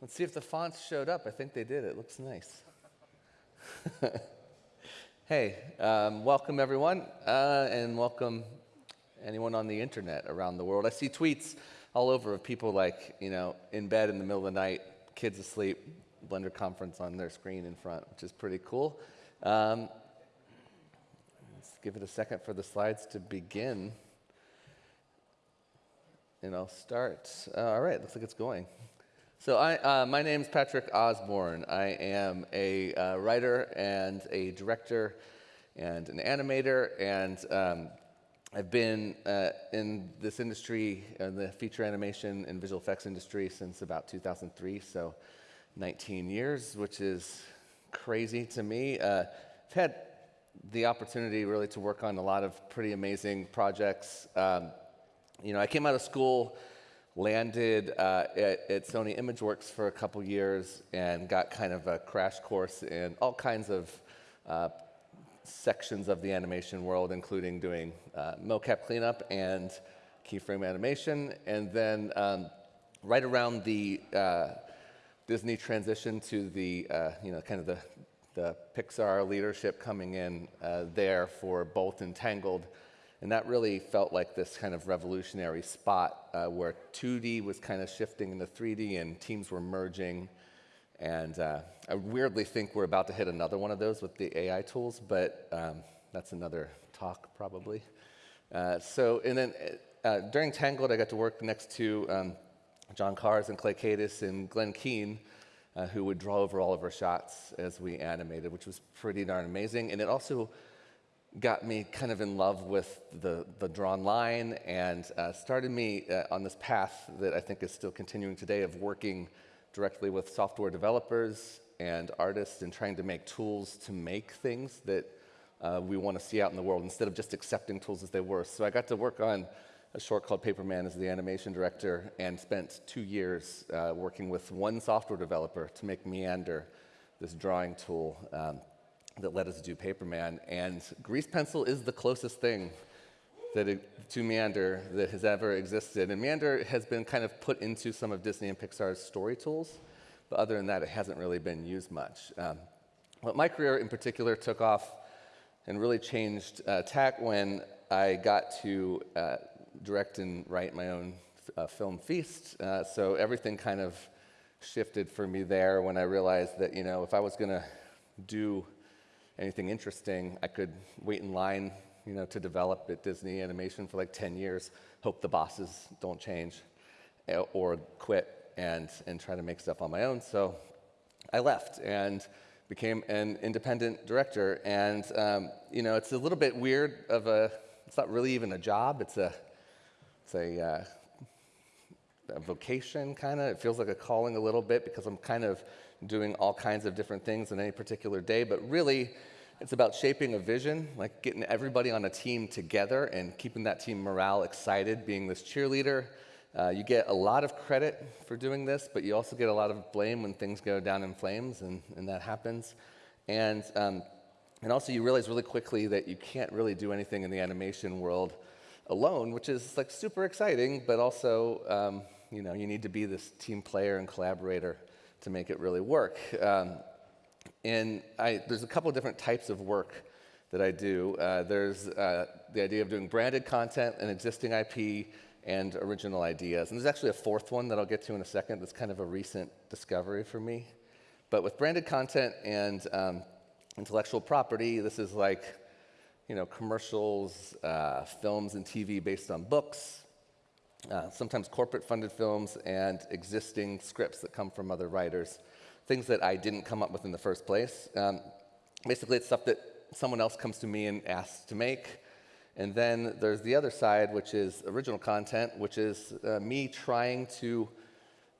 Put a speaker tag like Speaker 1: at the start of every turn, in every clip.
Speaker 1: Let's see if the fonts showed up. I think they did. It looks nice. hey, um, welcome everyone, uh, and welcome anyone on the internet around the world. I see tweets all over of people like, you know, in bed in the middle of the night, kids asleep, Blender conference on their screen in front, which is pretty cool. Um, let's give it a second for the slides to begin. And I'll start. Uh, all right, looks like it's going. So I, uh, my name is Patrick Osborne. I am a uh, writer and a director and an animator, and um, I've been uh, in this industry, in the feature animation and visual effects industry, since about 2003, so 19 years, which is crazy to me. Uh, I've had the opportunity really to work on a lot of pretty amazing projects. Um, you know, I came out of school landed uh, at, at, Sony ImageWorks for a couple years and got kind of a crash course in all kinds of uh, sections of the animation world, including doing uh, mocap cleanup and keyframe animation. And then um, right around the uh, Disney transition to the, uh, you know, kind of the, the Pixar leadership coming in uh, there for both Entangled and that really felt like this kind of revolutionary spot uh, where 2D was kind of shifting into 3D and teams were merging. And uh, I weirdly think we're about to hit another one of those with the AI tools, but um, that's another talk probably. Uh, so, and then uh, during Tangled, I got to work next to um, John Kahrs and Clay Kaytis and Glen Keane, uh, who would draw over all of our shots as we animated, which was pretty darn amazing. And it also got me kind of in love with the, the drawn line and uh, started me uh, on this path that I think is still continuing today of working directly with software developers and artists and trying to make tools to make things that uh, we want to see out in the world instead of just accepting tools as they were. So I got to work on a short called Paperman as the animation director and spent two years uh, working with one software developer to make Meander, this drawing tool. Um, that led us to do Paperman. And grease pencil is the closest thing that it, to Meander that has ever existed. And Meander has been kind of put into some of Disney and Pixar's story tools, but other than that, it hasn't really been used much. Um, but my career in particular took off and really changed uh, tack when I got to uh, direct and write my own uh, film feast. Uh, so everything kind of shifted for me there when I realized that, you know, if I was going to do anything interesting, I could wait in line, you know, to develop at Disney Animation for like 10 years, hope the bosses don't change, eh, or quit and, and try to make stuff on my own. So I left and became an independent director. And, um, you know, it's a little bit weird of a, it's not really even a job, it's a, it's a, uh, a vocation kind of. It feels like a calling a little bit because I'm kind of doing all kinds of different things in any particular day, but really it's about shaping a vision, like getting everybody on a team together and keeping that team morale excited, being this cheerleader. Uh, you get a lot of credit for doing this, but you also get a lot of blame when things go down in flames, and, and that happens. And, um, and also, you realize really quickly that you can't really do anything in the animation world alone, which is like super exciting, but also, um, you know, you need to be this team player and collaborator to make it really work. Um, and I, there's a couple different types of work that I do. Uh, there's uh, the idea of doing branded content and existing IP and original ideas. And there's actually a fourth one that I'll get to in a second that's kind of a recent discovery for me. But with branded content and um, intellectual property, this is like, you know, commercials, uh, films and TV based on books, uh, sometimes corporate funded films, and existing scripts that come from other writers things that I didn't come up with in the first place. Um, basically, it's stuff that someone else comes to me and asks to make. And then there's the other side, which is original content, which is uh, me trying to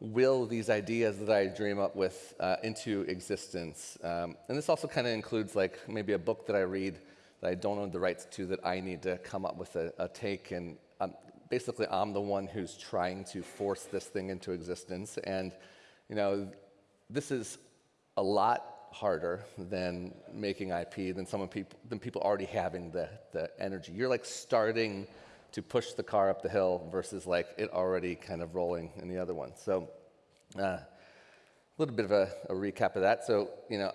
Speaker 1: will these ideas that I dream up with uh, into existence. Um, and this also kind of includes like maybe a book that I read that I don't own the rights to that I need to come up with a, a take. And basically, I'm the one who's trying to force this thing into existence. And you know, this is a lot harder than making IP than some people than people already having the, the energy. You're like starting to push the car up the hill versus like it already kind of rolling in the other one. So uh, a little bit of a, a recap of that. So, you know,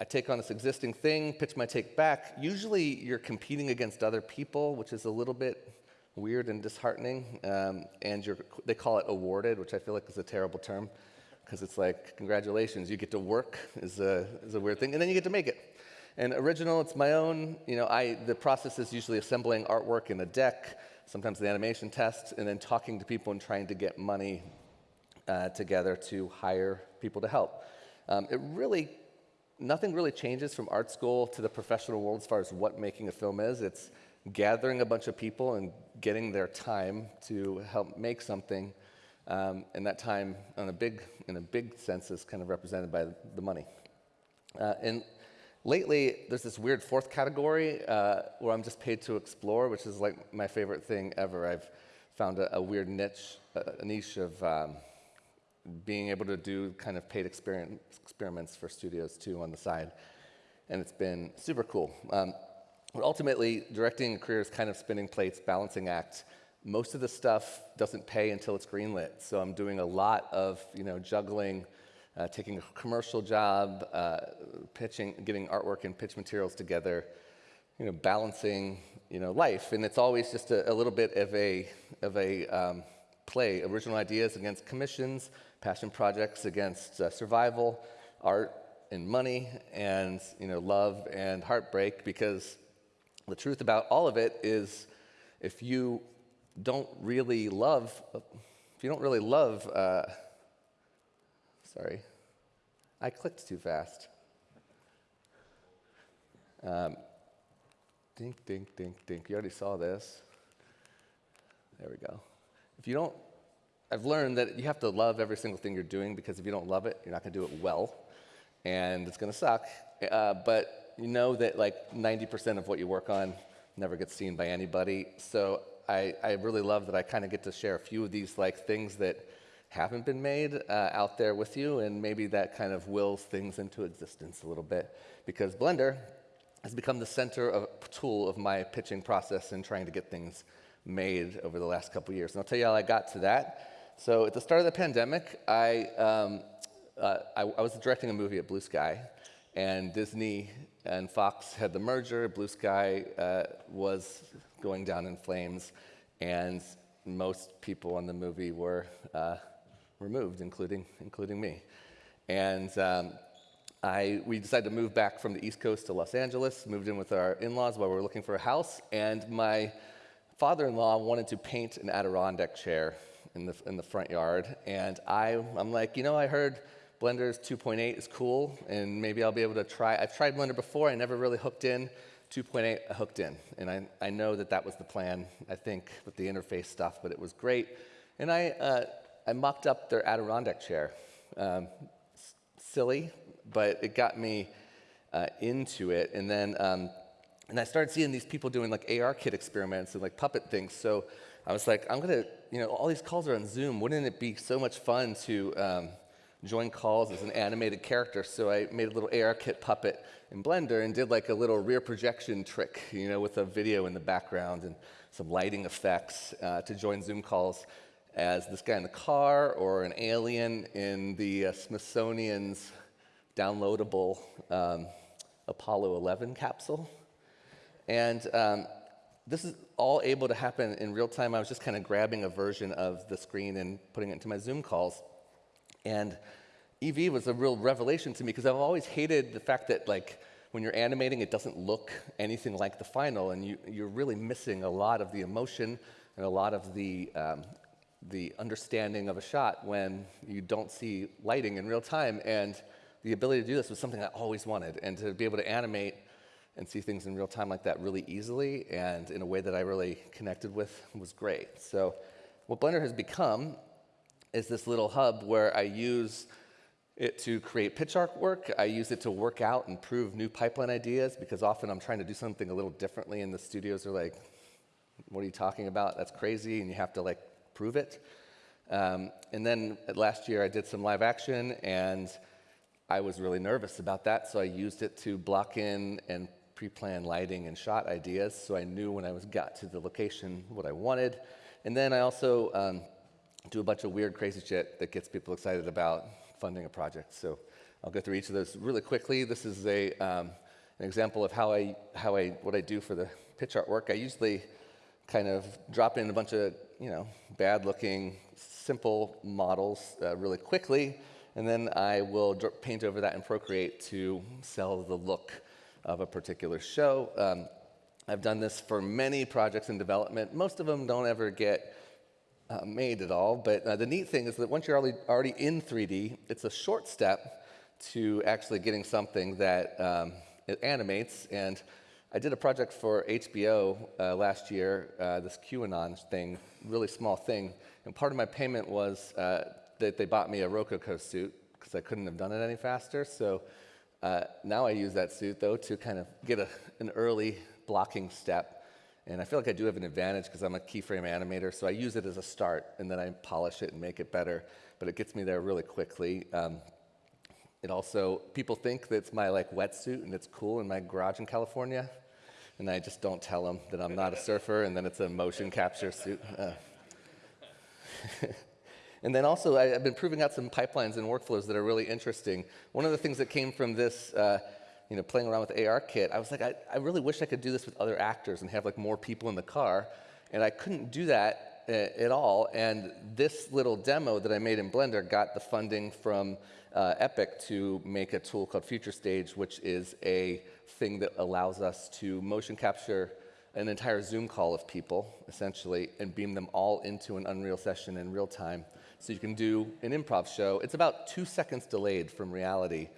Speaker 1: I take on this existing thing, pitch my take back. Usually you're competing against other people, which is a little bit weird and disheartening. Um, and they call it awarded, which I feel like is a terrible term because it's like, congratulations, you get to work is a, is a weird thing, and then you get to make it. And original, it's my own. You know, I, the process is usually assembling artwork in a deck, sometimes the animation test, and then talking to people and trying to get money uh, together to hire people to help. Um, it really nothing really changes from art school to the professional world as far as what making a film is. It's gathering a bunch of people and getting their time to help make something. Um, and that time, in a big, in a big sense, is kind of represented by the money. Uh, and lately, there's this weird fourth category uh, where I'm just paid to explore, which is like my favorite thing ever. I've found a, a weird niche, a, niche of um, being able to do kind of paid experiments for studios too on the side. And it's been super cool. Um, but ultimately, directing a career is kind of spinning plates, balancing act. Most of the stuff doesn't pay until it's greenlit. So I'm doing a lot of you know, juggling, uh, taking a commercial job, uh, pitching, getting artwork and pitch materials together, you know, balancing you know, life. And it's always just a, a little bit of a, of a um, play, original ideas against commissions, passion projects against uh, survival, art and money, and you know, love and heartbreak, because the truth about all of it is if you don't really love, if you don't really love, uh, sorry, I clicked too fast. Um, dink, dink, dink, dink. You already saw this. There we go. If you don't I've learned that you have to love every single thing you're doing because if you don't love it, you're not going to do it well, and it's going to suck. Uh, but you know that like 90% of what you work on never gets seen by anybody. So I, I really love that I kind of get to share a few of these like things that haven't been made uh, out there with you, and maybe that kind of wills things into existence a little bit because Blender has become the center of tool of my pitching process and trying to get things made over the last couple years. And I'll tell you how I got to that. So at the start of the pandemic, I, um, uh, I, I, was directing a movie at Blue Sky, and Disney and Fox had the merger. Blue Sky uh, was going down in flames, and most people in the movie were uh, removed, including, including me. And um, I, we decided to move back from the East Coast to Los Angeles, moved in with our in-laws while we were looking for a house, and my father-in-law wanted to paint an Adirondack chair in the, in the front yard. And I, I'm like, you know, I heard Blender's 2.8 is cool, and maybe I'll be able to try. I've tried Blender before, I never really hooked in. 2.8, I hooked in. And I, I know that that was the plan, I think, with the interface stuff, but it was great. And I, uh, I mocked up their Adirondack chair. Um, silly, but it got me uh, into it. And then um, and I started seeing these people doing like ARKit experiments and like puppet things. So I was like, I'm gonna, you know, all these calls are on Zoom. Wouldn't it be so much fun to um, join calls as an animated character? So I made a little ARKit puppet in Blender and did like a little rear projection trick, you know, with a video in the background and some lighting effects uh, to join Zoom calls as this guy in the car or an alien in the uh, Smithsonian's downloadable um, Apollo 11 capsule. And um, this is all able to happen in real time. I was just kind of grabbing a version of the screen and putting it into my Zoom calls. And Eevee was a real revelation to me because I've always hated the fact that like when you're animating, it doesn't look anything like the final, and you, you're really missing a lot of the emotion and a lot of the um, the understanding of a shot when you don't see lighting in real time. And the ability to do this was something I always wanted, and to be able to animate and see things in real time like that really easily and in a way that I really connected with was great. So what Blender has become is this little hub where I use it to create pitch artwork. I use it to work out and prove new pipeline ideas because often I'm trying to do something a little differently and the studios are like, what are you talking about? That's crazy and you have to like prove it. Um, and then last year I did some live action and I was really nervous about that, so I used it to block in and pre-plan lighting and shot ideas, so I knew when I was got to the location what I wanted. And then I also um, do a bunch of weird, crazy shit that gets people excited about funding a project. So I'll go through each of those really quickly. This is a, um, an example of how I, how I, what I do for the pitch artwork. I usually kind of drop in a bunch of, you know, bad-looking, simple models uh, really quickly, and then I will paint over that in Procreate to sell the look of a particular show. Um, I've done this for many projects in development. Most of them don't ever get uh, made at all, but uh, the neat thing is that once you're already, already in 3D, it's a short step to actually getting something that um, it animates. And I did a project for HBO uh, last year, uh, this QAnon thing, really small thing. And part of my payment was uh, that they bought me a Rokoko suit because I couldn't have done it any faster. So uh, now I use that suit, though, to kind of get a, an early blocking step. And I feel like I do have an advantage because I'm a keyframe animator, so I use it as a start, and then I polish it and make it better. But it gets me there really quickly. Um, it also, people think that it's my like wetsuit and it's cool in my garage in California, and I just don't tell them that I'm not a surfer, and then it's a motion capture suit. Uh. and then also, I, have been proving out some pipelines and workflows that are really interesting. One of the things that came from this, uh, you know, playing around with ARKit, I was like, I, I really wish I could do this with other actors and have like more people in the car, and I couldn't do that uh, at all. And this little demo that I made in Blender got the funding from uh, Epic to make a tool called Future Stage, which is a thing that allows us to motion capture an entire Zoom call of people, essentially, and beam them all into an Unreal session in real time. So you can do an improv show. It's about two seconds delayed from reality,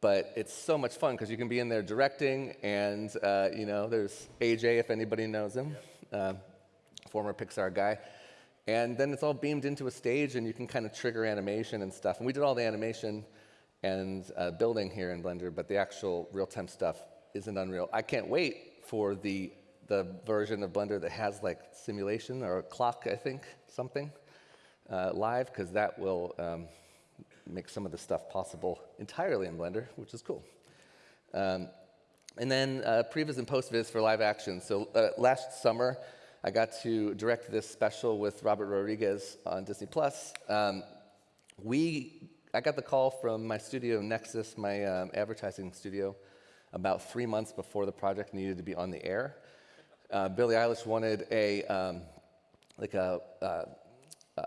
Speaker 1: but it's so much fun because you can be in there directing, and uh, you know, there's AJ if anybody knows him, uh, former Pixar guy. And then it's all beamed into a stage, and you can kind of trigger animation and stuff. And we did all the animation and uh, building here in Blender, but the actual real-time stuff isn't Unreal. I can't wait for the, the version of Blender that has like simulation or a clock, I think, something uh, live, because that will um, make some of the stuff possible entirely in Blender, which is cool. Um, and then uh, previs and post-vis for live action. So uh, last summer, I got to direct this special with Robert Rodriguez on Disney Plus. Um, we, I got the call from my studio, Nexus, my um, advertising studio, about three months before the project needed to be on the air. Uh, Billie Eilish wanted a um, like a uh, uh,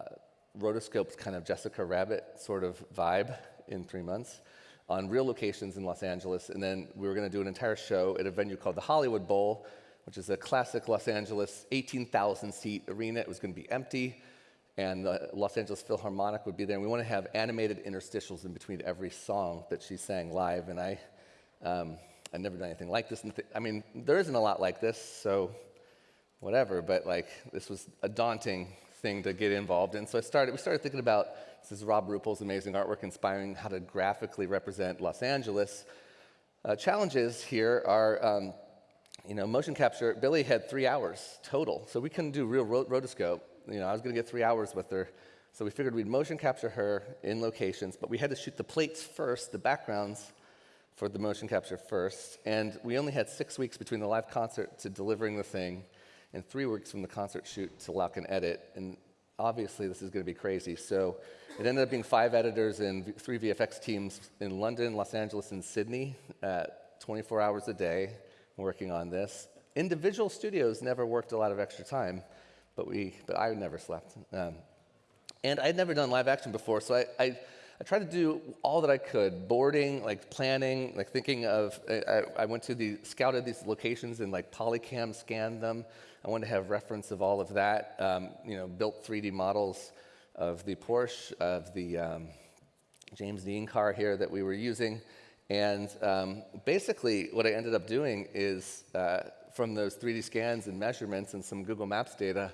Speaker 1: rotoscoped kind of Jessica Rabbit sort of vibe in three months on real locations in Los Angeles, and then we were going to do an entire show at a venue called the Hollywood Bowl, which is a classic Los Angeles 18,000 seat arena. It was going to be empty, and the Los Angeles Philharmonic would be there. And we want to have animated interstitials in between every song that she sang live. And I, um, I've never done anything like this. I mean, there isn't a lot like this, so whatever. But like, this was a daunting thing to get involved in. So I started. We started thinking about this is Robh Ruppel's amazing artwork, inspiring how to graphically represent Los Angeles. Uh, challenges here are. Um, you know, motion capture, Billie had three hours total, so we couldn't do real rotoscope. You know, I was going to get three hours with her. So we figured we'd motion capture her in locations, but we had to shoot the plates first, the backgrounds for the motion capture first. And we only had six weeks between the live concert to delivering the thing, and three weeks from the concert shoot to lock and edit. And obviously, this is going to be crazy. So it ended up being five editors and three VFX teams in London, Los Angeles, and Sydney, at 24 hours a day working on this. Individual studios never worked a lot of extra time, but, we, but I never slept. Um, and I'd never done live action before, so I, I, I, tried to do all that I could, boarding, like planning, like thinking of, I, I went to the, scouted these locations and like polycam scanned them. I wanted to have reference of all of that, um, you know, built 3D models of the Porsche, of the um, James Dean car here that we were using, and um, basically, what I ended up doing is uh, from those 3D scans and measurements and some Google Maps data,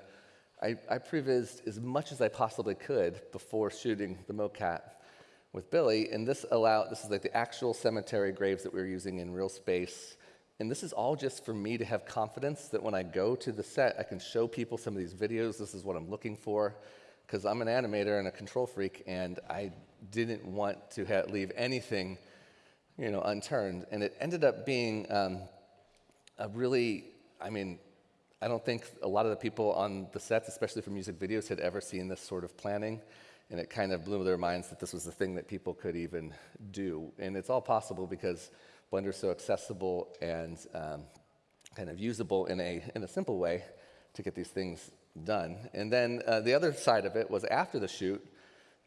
Speaker 1: I, I prevised as much as I possibly could before shooting the mocap with Billie. And this allowed, this is like the actual cemetery graves that we were using in real space. And this is all just for me to have confidence that when I go to the set, I can show people some of these videos. This is what I'm looking for. Because I'm an animator and a control freak, and I didn't want to leave anything you know, unturned. And it ended up being um, a really, I mean, I don't think a lot of the people on the sets, especially for music videos, had ever seen this sort of planning. And it kind of blew their minds that this was the thing that people could even do. And it's all possible because Blender is so accessible and um, kind of usable in a, in a simple way to get these things done. And then uh, the other side of it was after the shoot,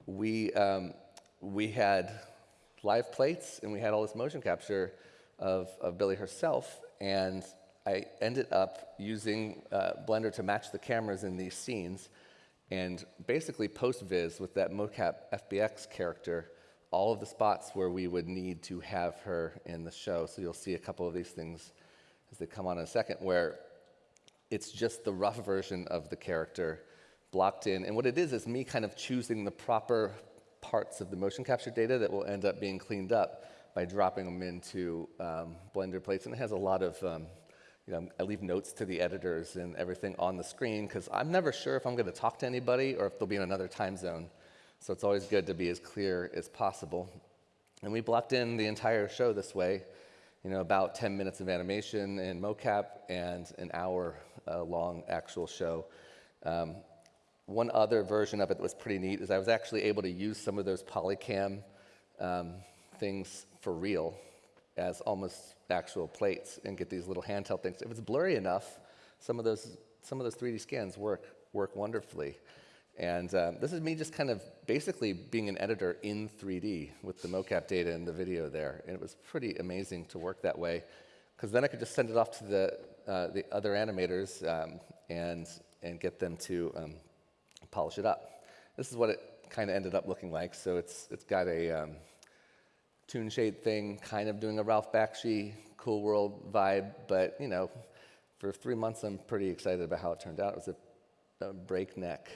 Speaker 1: we, um, we had live plates and we had all this motion capture of, of Billie herself. And I ended up using uh, Blender to match the cameras in these scenes and basically post-viz with that mocap FBX character all of the spots where we would need to have her in the show. So you'll see a couple of these things as they come on in a second where it's just the rough version of the character blocked in. And what it is is me kind of choosing the proper parts of the motion capture data that will end up being cleaned up by dropping them into um, Blender plates. And it has a lot of, um, you know, I leave notes to the editors and everything on the screen because I'm never sure if I'm going to talk to anybody or if they'll be in another time zone. So it's always good to be as clear as possible. And we blocked in the entire show this way, you know, about 10 minutes of animation and mocap and an hour uh, long actual show. Um, one other version of it that was pretty neat is I was actually able to use some of those polycam um, things for real as almost actual plates and get these little handheld things. If it's blurry enough, some of those, some of those 3D scans work, work wonderfully. And um, this is me just kind of basically being an editor in 3D with the mocap data and the video there. And it was pretty amazing to work that way because then I could just send it off to the, uh, the other animators um, and, and get them to um, polish it up. This is what it kind of ended up looking like. So it's, it's got a toon shade thing, kind of doing a Ralph Bakshi cool world vibe, but you know, for three months I'm pretty excited about how it turned out. It was a, a breakneck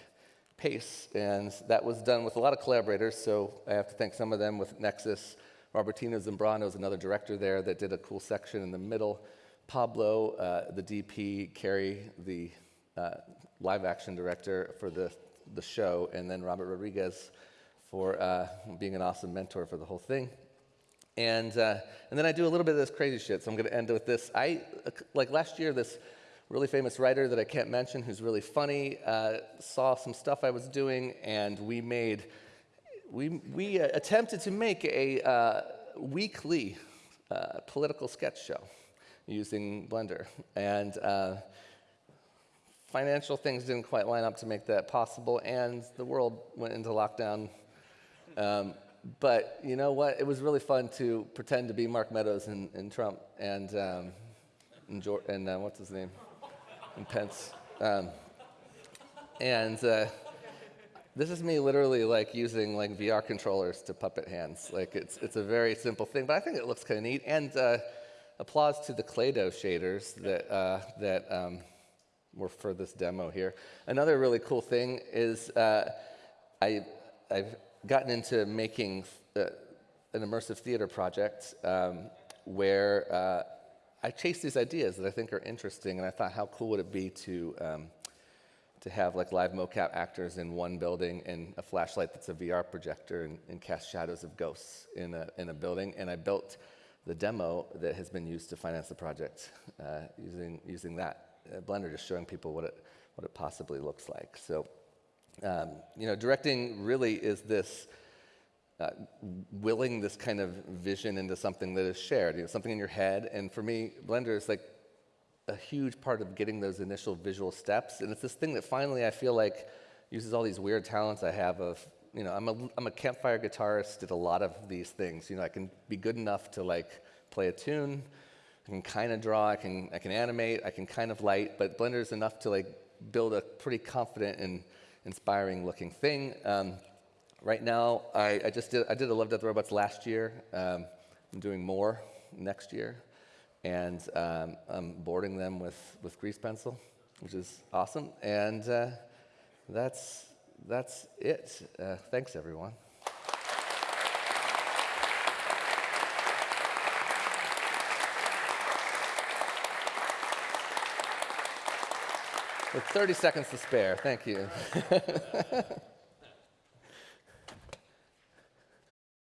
Speaker 1: pace, and that was done with a lot of collaborators, so I have to thank some of them with Nexus. Robertino Zambrano is another director there that did a cool section in the middle. Pablo, uh, the DP, Carrie, the uh, live action director for the, the show, and then Robert Rodriguez for uh, being an awesome mentor for the whole thing. And, uh, and then I do a little bit of this crazy shit, so I'm going to end with this. I, like last year, this really famous writer that I can't mention who's really funny uh, saw some stuff I was doing, and we made, we, we uh, attempted to make a uh, weekly uh, political sketch show using Blender. And uh, financial things didn't quite line up to make that possible, and the world went into lockdown. Um, but you know what? It was really fun to pretend to be Mark Meadows and, and Trump and, um, and, and uh, what's his name? And Pence. Um, and uh, this is me literally like using like VR controllers to puppet hands. Like it's, it's a very simple thing, but I think it looks kind of neat. And uh, applause to the Clado shaders that, uh, that um, were for this demo here. Another really cool thing is uh, I, I've gotten into making uh, an immersive theater project um, where uh, I chase these ideas that I think are interesting, and I thought, how cool would it be to um, to have like live mocap actors in one building and a flashlight that's a VR projector and, and cast shadows of ghosts in a in a building, and I built the demo that has been used to finance the project uh, using using that uh, Blender, just showing people what it, what it possibly looks like. So, um, you know, directing really is this uh, willing this kind of vision into something that is shared, you know, something in your head. And for me, Blender is like a huge part of getting those initial visual steps. And it's this thing that finally I feel like uses all these weird talents I have of, you know, I'm a, I'm a campfire guitarist, did a lot of these things. You know, I can be good enough to like play a tune, I can kind of draw, I can, I can animate, I can kind of light, but Blender is enough to like build a pretty confident and inspiring looking thing. Um, right now, I, I, just did, I did a Love, Death, Robots last year. Um, I'm doing more next year. And um, I'm boarding them with, with grease pencil, which is awesome. And uh, that's, that's it. Uh, thanks, everyone. With 30 seconds to spare, thank you.